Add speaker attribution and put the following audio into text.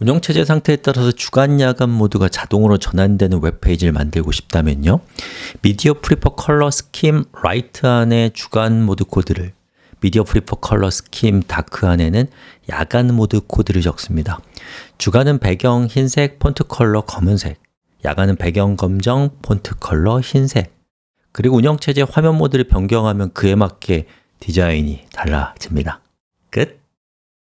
Speaker 1: 운영체제 상태에 따라서 주간, 야간 모드가 자동으로 전환되는 웹페이지를 만들고 싶다면요. media prefers color scheme light 안에 주간 모드 코드를 media prefers color scheme dark 안에는 야간 모드 코드를 적습니다. 주간은 배경 흰색, font color 검은색. 야간은 배경 검정, font color 흰색. 그리고 운영체제 화면 모드를 변경하면 그에 맞게 디자인이 달라집니다.